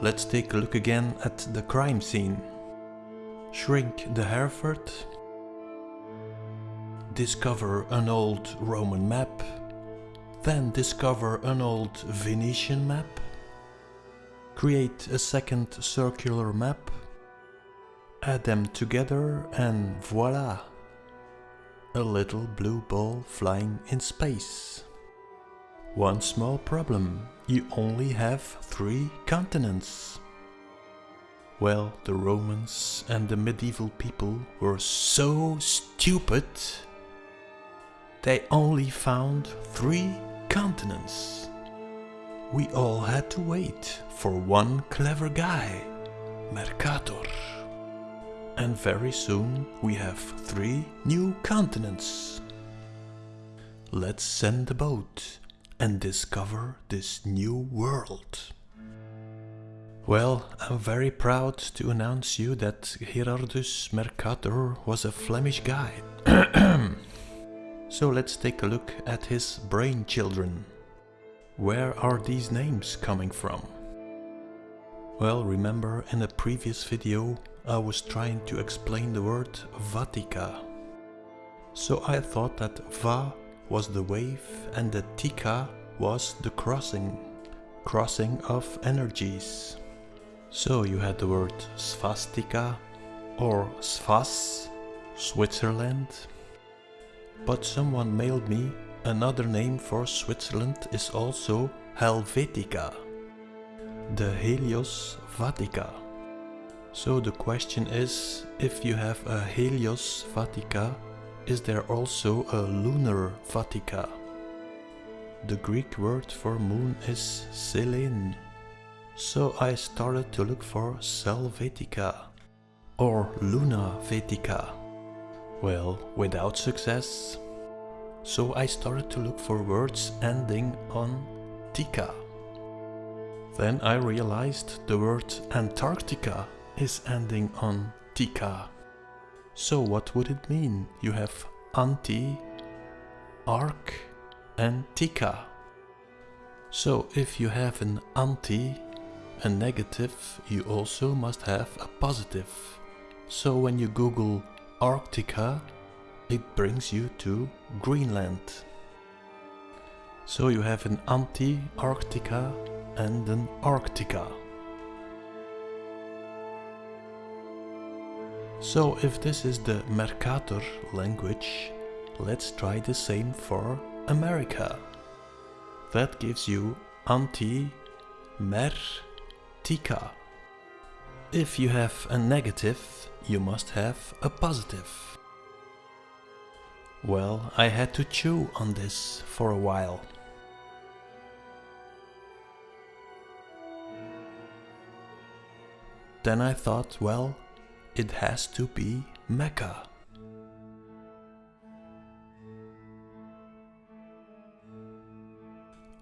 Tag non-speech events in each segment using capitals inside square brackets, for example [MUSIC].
let's take a look again at the crime scene. Shrink the Hereford. Discover an old Roman map. Then discover an old Venetian map. Create a second circular map. Add them together and voila! A little blue ball flying in space. One small problem, you only have three continents. Well, the Romans and the medieval people were so stupid. They only found three continents. We all had to wait for one clever guy, Mercator. And very soon we have three new continents. Let's send a boat and discover this new world. Well, I'm very proud to announce you that Gerardus Mercator was a Flemish guy. [CLEARS THROAT] so let's take a look at his brain children. Where are these names coming from? Well, remember in a previous video I was trying to explain the word Vatica. So I thought that Va was the wave and the Tika was the crossing, crossing of energies. So you had the word Svastika or Svas, Switzerland. But someone mailed me another name for Switzerland is also Helvetica, the Helios Vatica. So the question is, if you have a Helios Vatica, is there also a lunar Vatica? The Greek word for moon is Selene. So I started to look for Selvetica or Luna Vetica. Well, without success. So I started to look for words ending on Tika. Then I realized the word Antarctica is ending on Tika. So what would it mean? You have anti, arc and tika. So if you have an anti, a negative, you also must have a positive. So when you google Arctica, it brings you to Greenland. So you have an anti-Arctica and an Arctica. So if this is the Mercator language, let's try the same for America. That gives you anti mer tika. If you have a negative, you must have a positive. Well, I had to chew on this for a while. Then I thought, well, it has to be Mecca.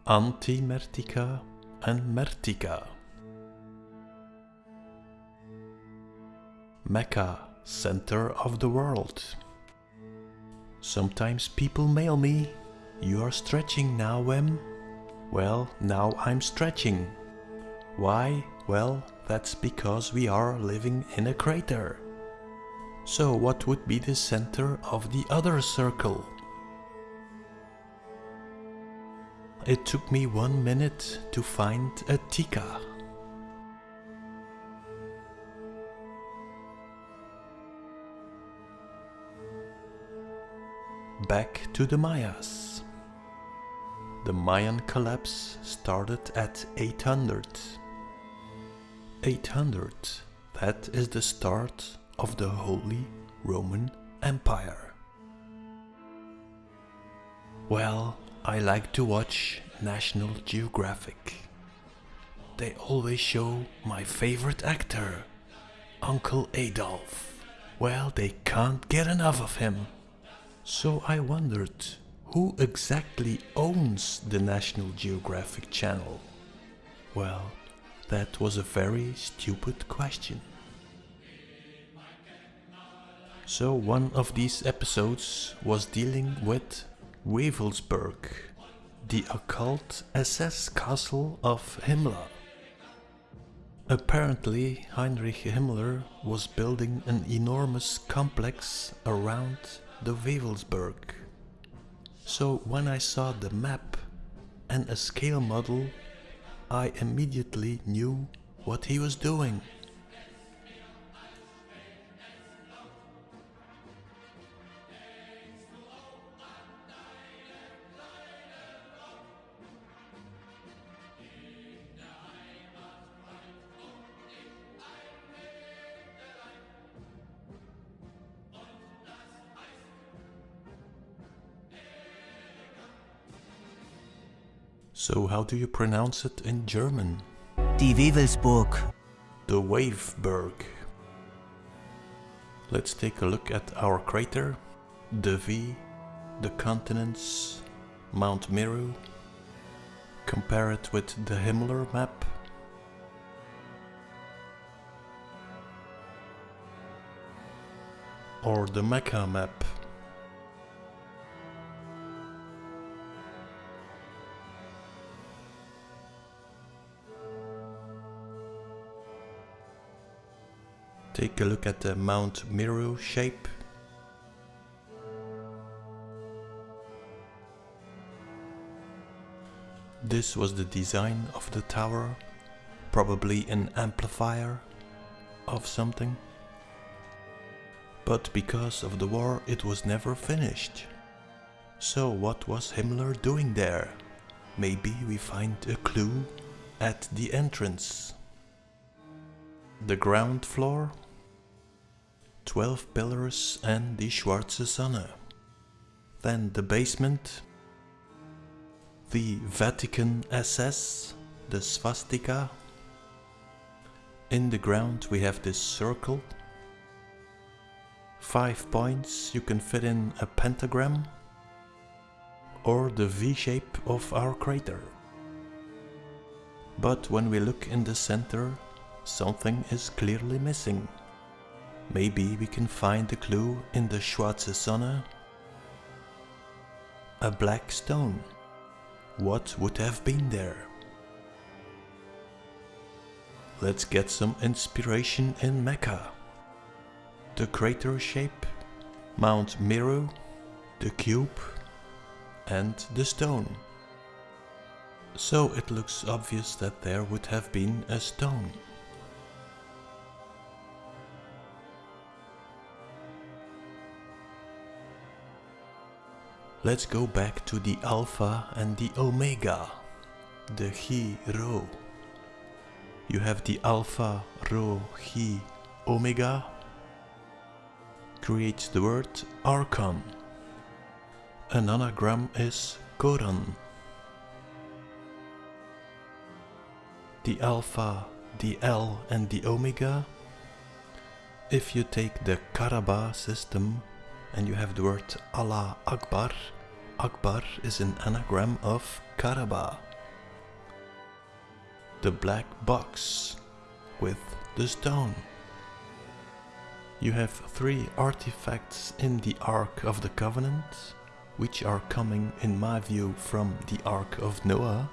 Antimertica and Mertica. Mecca, center of the world. Sometimes people mail me, you are stretching now, Wem? Well, now I'm stretching. Why? Well, that's because we are living in a crater. So what would be the center of the other circle? It took me one minute to find a tika. Back to the Mayas. The Mayan collapse started at 800. 800, that is the start of the Holy Roman Empire. Well, I like to watch National Geographic. They always show my favorite actor, Uncle Adolf. Well, they can't get enough of him. So I wondered, who exactly owns the National Geographic channel? Well, that was a very stupid question. So one of these episodes was dealing with Wewelsburg, the occult SS castle of Himmler. Apparently Heinrich Himmler was building an enormous complex around the Wewelsburg. So when I saw the map and a scale model, I immediately knew what he was doing. So how do you pronounce it in German? Die Wewelsburg. The Waveberg. Let's take a look at our crater, the V, the continents, Mount Meru. Compare it with the Himmler map. Or the Mecca map. Take a look at the Mount Meru shape. This was the design of the tower, probably an amplifier of something. But because of the war it was never finished. So what was Himmler doing there? Maybe we find a clue at the entrance. The ground floor 12 pillars and the Schwarze Sonne. Then the basement, the Vatican SS, the swastika. In the ground we have this circle. Five points, you can fit in a pentagram or the V-shape of our crater. But when we look in the center, something is clearly missing. Maybe we can find the clue in the Schwarze Sonne? A black stone. What would have been there? Let's get some inspiration in Mecca. The crater shape, Mount Meru, the cube and the stone. So it looks obvious that there would have been a stone. Let's go back to the alpha and the omega, the Chi Rho. You have the alpha, Rho, Chi, omega. Creates the word archon. An anagram is koran. The alpha, the L and the omega. If you take the Karaba system and you have the word Allah Akbar, Akbar is an anagram of Karaba. The black box with the stone. You have three artifacts in the Ark of the Covenant, which are coming in my view from the Ark of Noah.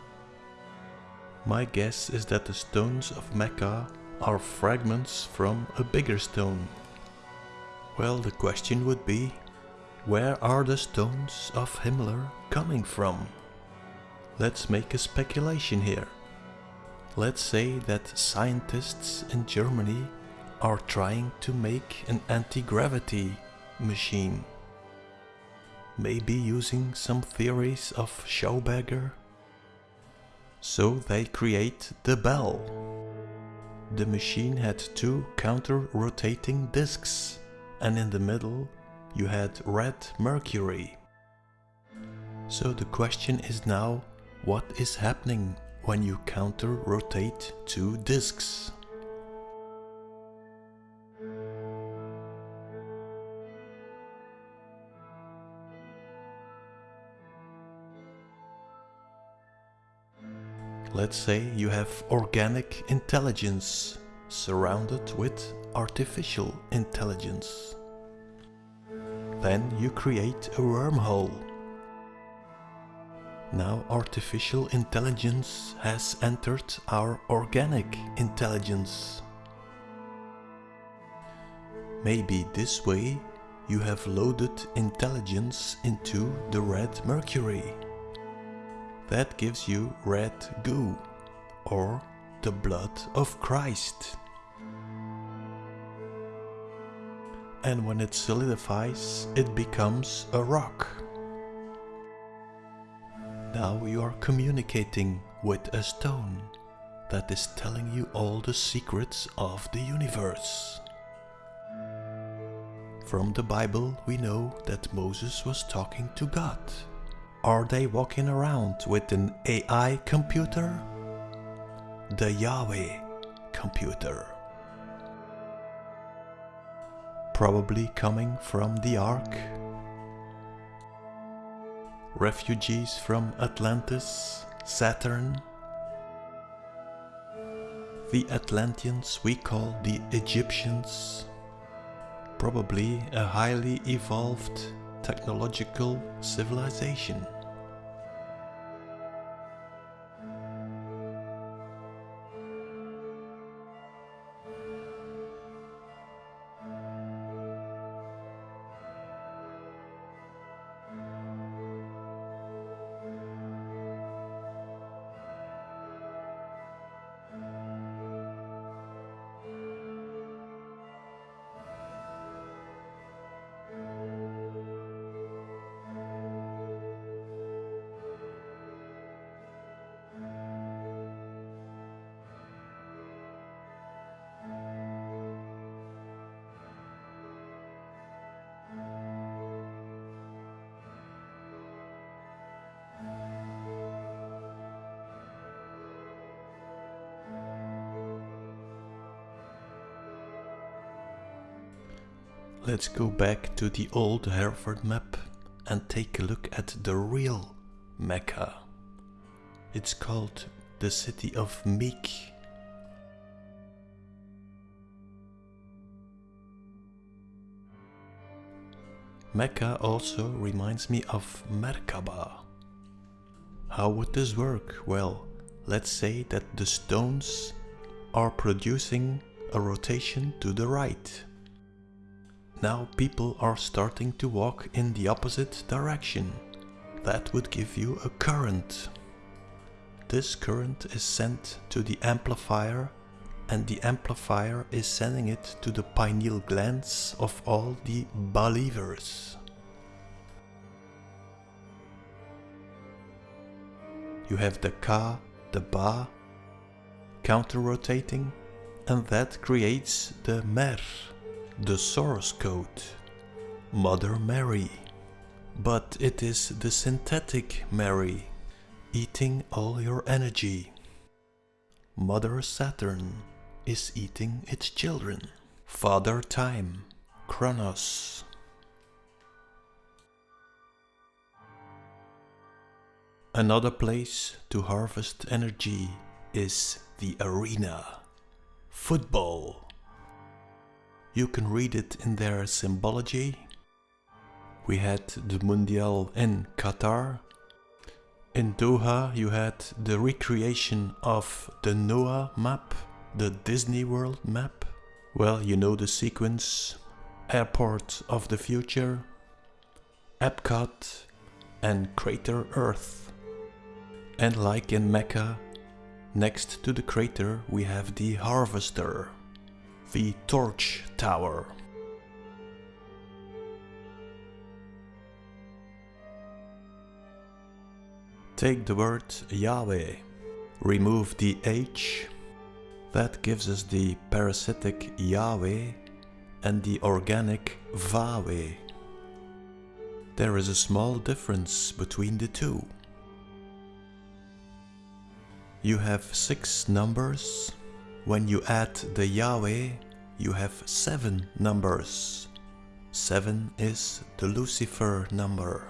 My guess is that the stones of Mecca are fragments from a bigger stone. Well, the question would be, where are the stones of Himmler coming from? Let's make a speculation here. Let's say that scientists in Germany are trying to make an anti-gravity machine. Maybe using some theories of Schauberger. So they create the bell. The machine had two counter-rotating discs and in the middle you had red mercury. So the question is now, what is happening when you counter-rotate two disks? Let's say you have organic intelligence surrounded with artificial intelligence. Then you create a wormhole. Now artificial intelligence has entered our organic intelligence. Maybe this way you have loaded intelligence into the red mercury. That gives you red goo, or the blood of Christ. And when it solidifies, it becomes a rock. Now you are communicating with a stone that is telling you all the secrets of the universe. From the Bible we know that Moses was talking to God. Are they walking around with an AI computer? The Yahweh computer. Probably coming from the Ark. Refugees from Atlantis, Saturn. The Atlanteans we call the Egyptians probably a highly evolved technological civilization. Let's go back to the old Hereford map and take a look at the real Mecca. It's called the city of Meek. Mecca also reminds me of Merkaba. How would this work? Well, let's say that the stones are producing a rotation to the right. Now people are starting to walk in the opposite direction. That would give you a current. This current is sent to the amplifier and the amplifier is sending it to the pineal glands of all the believers. You have the Ka, the Ba, counter-rotating and that creates the Mer the source code, Mother Mary. But it is the synthetic Mary, eating all your energy. Mother Saturn is eating its children. Father Time, Kronos. Another place to harvest energy is the arena. Football. You can read it in their symbology. We had the Mundial in Qatar. In Doha you had the recreation of the Noah map, the Disney World map. Well, you know the sequence. Airport of the Future, Epcot and Crater Earth. And like in Mecca, next to the crater we have the Harvester the Torch Tower. Take the word Yahweh, remove the H, that gives us the parasitic Yahweh and the organic Vahweh. There is a small difference between the two. You have six numbers when you add the Yahweh, you have seven numbers. Seven is the Lucifer number.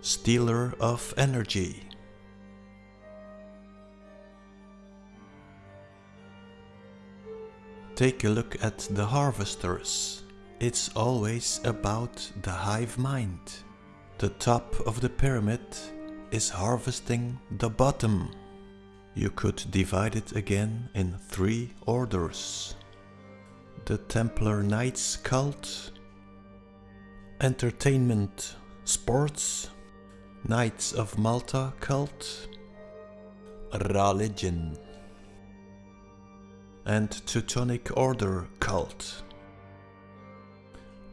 Stealer of energy. Take a look at the harvesters. It's always about the hive mind. The top of the pyramid is harvesting the bottom. You could divide it again in three orders. The Templar Knights cult, Entertainment Sports, Knights of Malta cult, Religion, and Teutonic Order cult.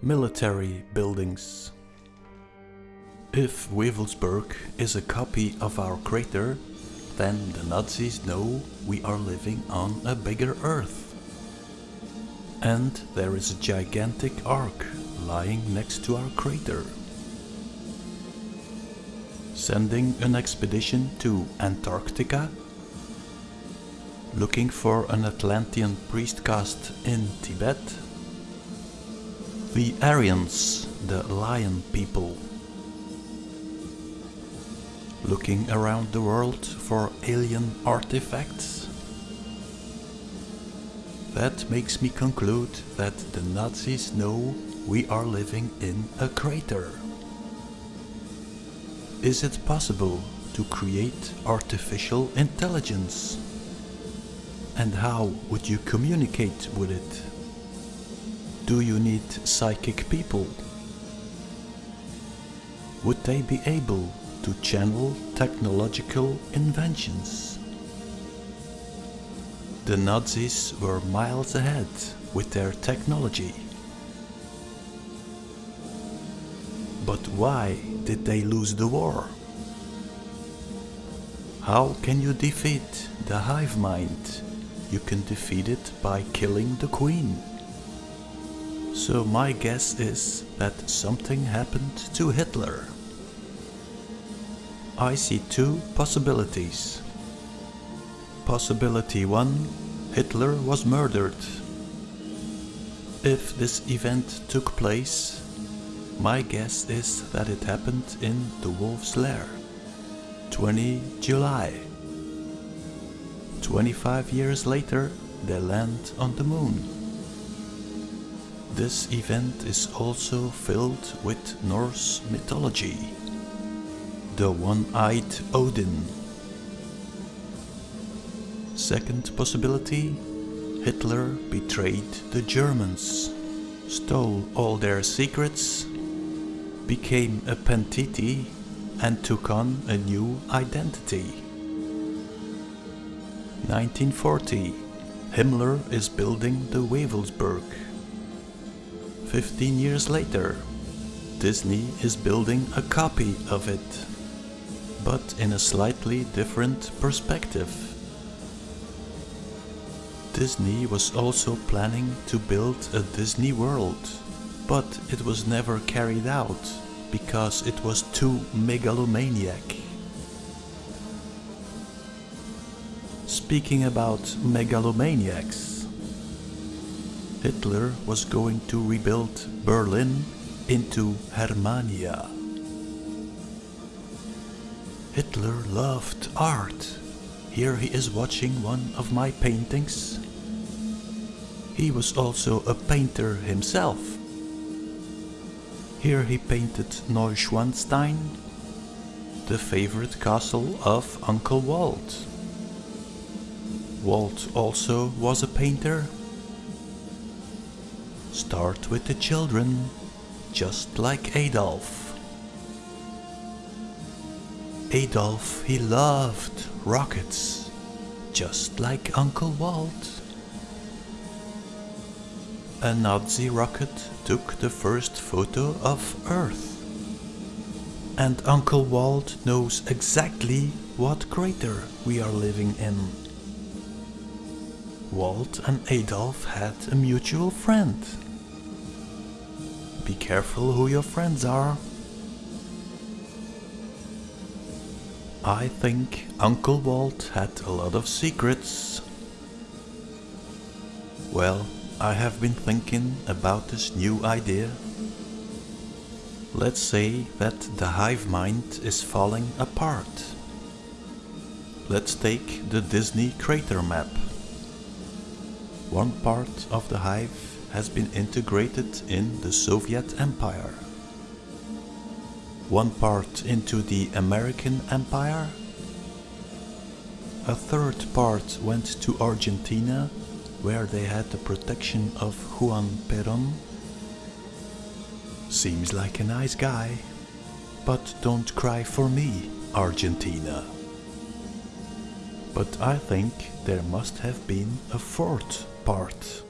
Military buildings. If Wewelsburg is a copy of our crater, then the Nazis know we are living on a bigger Earth. And there is a gigantic ark lying next to our crater. Sending an expedition to Antarctica? Looking for an Atlantean priest caste in Tibet? The Aryans, the lion people looking around the world for alien artifacts? That makes me conclude that the Nazis know we are living in a crater. Is it possible to create artificial intelligence? And how would you communicate with it? Do you need psychic people? Would they be able to channel technological inventions. The Nazis were miles ahead with their technology. But why did they lose the war? How can you defeat the hive mind? You can defeat it by killing the queen. So my guess is that something happened to Hitler. I see two possibilities. Possibility 1 Hitler was murdered. If this event took place, my guess is that it happened in the Wolf's Lair, 20 July. 25 years later, they land on the moon. This event is also filled with Norse mythology the one-eyed Odin. Second possibility, Hitler betrayed the Germans, stole all their secrets, became a Pentiti and took on a new identity. 1940, Himmler is building the Wewelsburg. 15 years later, Disney is building a copy of it but in a slightly different perspective. Disney was also planning to build a Disney World, but it was never carried out because it was too megalomaniac. Speaking about megalomaniacs, Hitler was going to rebuild Berlin into Germania. Hitler loved art. Here he is watching one of my paintings. He was also a painter himself. Here he painted Neuschwanstein, the favorite castle of Uncle Walt. Walt also was a painter. Start with the children, just like Adolf. Adolf, he loved rockets, just like Uncle Walt. A Nazi rocket took the first photo of Earth. And Uncle Walt knows exactly what crater we are living in. Walt and Adolf had a mutual friend. Be careful who your friends are. I think Uncle Walt had a lot of secrets. Well, I have been thinking about this new idea. Let's say that the hive mind is falling apart. Let's take the Disney crater map. One part of the hive has been integrated in the Soviet Empire. One part into the American Empire, a third part went to Argentina, where they had the protection of Juan Perón. Seems like a nice guy, but don't cry for me, Argentina. But I think there must have been a fourth part.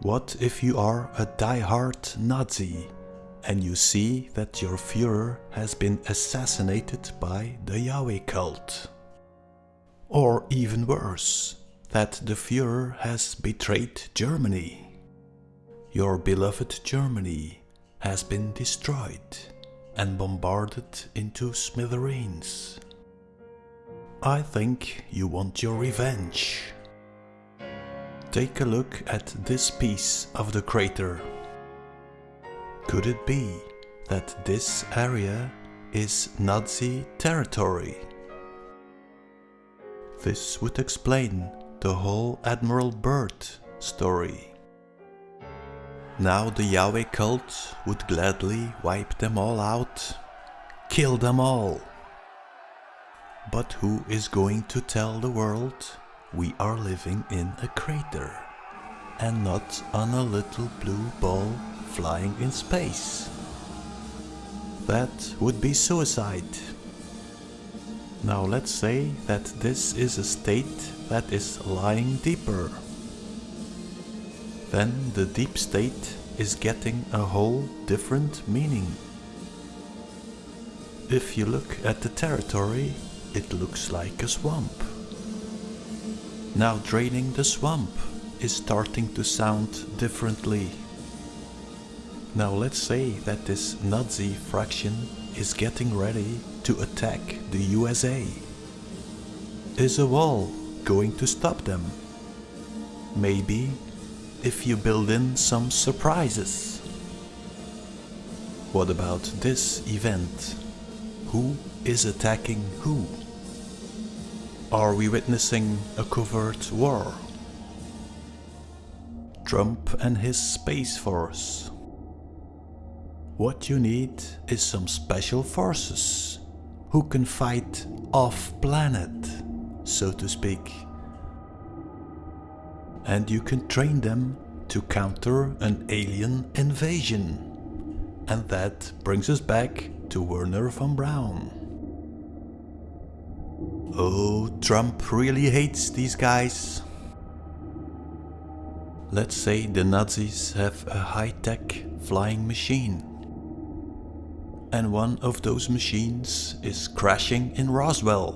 What if you are a die-hard Nazi and you see that your Führer has been assassinated by the Yahweh cult? Or even worse, that the Führer has betrayed Germany. Your beloved Germany has been destroyed and bombarded into smithereens. I think you want your revenge. Take a look at this piece of the crater. Could it be that this area is Nazi territory? This would explain the whole Admiral Byrd story. Now the Yahweh cult would gladly wipe them all out, kill them all. But who is going to tell the world we are living in a crater and not on a little blue ball flying in space? That would be suicide. Now let's say that this is a state that is lying deeper. Then the deep state is getting a whole different meaning. If you look at the territory, it looks like a swamp. Now draining the swamp is starting to sound differently. Now let's say that this Nazi fraction is getting ready to attack the USA. Is a wall going to stop them? Maybe if you build in some surprises. What about this event? Who is attacking who? Are we witnessing a covert war? Trump and his Space Force. What you need is some special forces who can fight off-planet, so to speak. And you can train them to counter an alien invasion. And that brings us back to Wernher von Braun. Oh, Trump really hates these guys. Let's say the Nazis have a high-tech flying machine. And one of those machines is crashing in Roswell.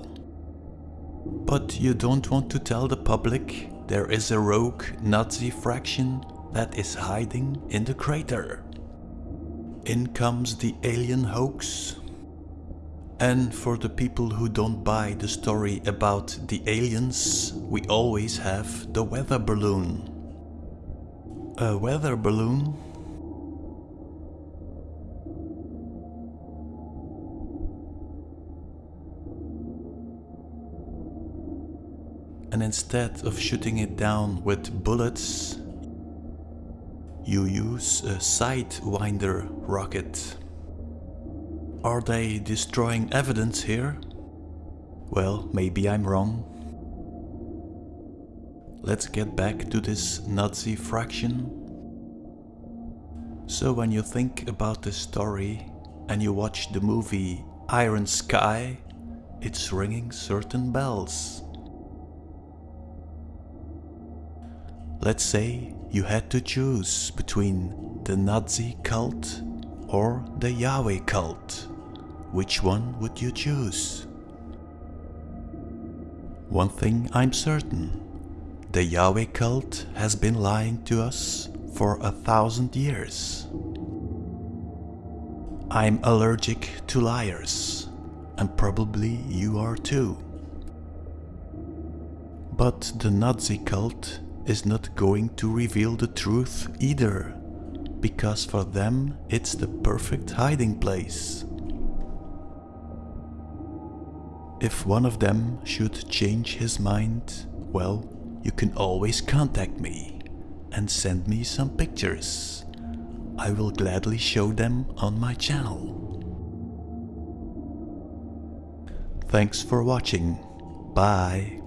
But you don't want to tell the public there is a rogue Nazi fraction that is hiding in the crater. In comes the alien hoax. And for the people who don't buy the story about the aliens, we always have the weather balloon. A weather balloon? And instead of shooting it down with bullets, you use a Sidewinder rocket. Are they destroying evidence here? Well, maybe I'm wrong. Let's get back to this Nazi fraction. So when you think about this story and you watch the movie Iron Sky, it's ringing certain bells. Let's say you had to choose between the Nazi cult or the Yahweh cult. Which one would you choose? One thing I'm certain, the Yahweh cult has been lying to us for a thousand years. I'm allergic to liars, and probably you are too. But the Nazi cult is not going to reveal the truth either, because for them it's the perfect hiding place. If one of them should change his mind, well, you can always contact me and send me some pictures. I will gladly show them on my channel. Thanks for watching. Bye.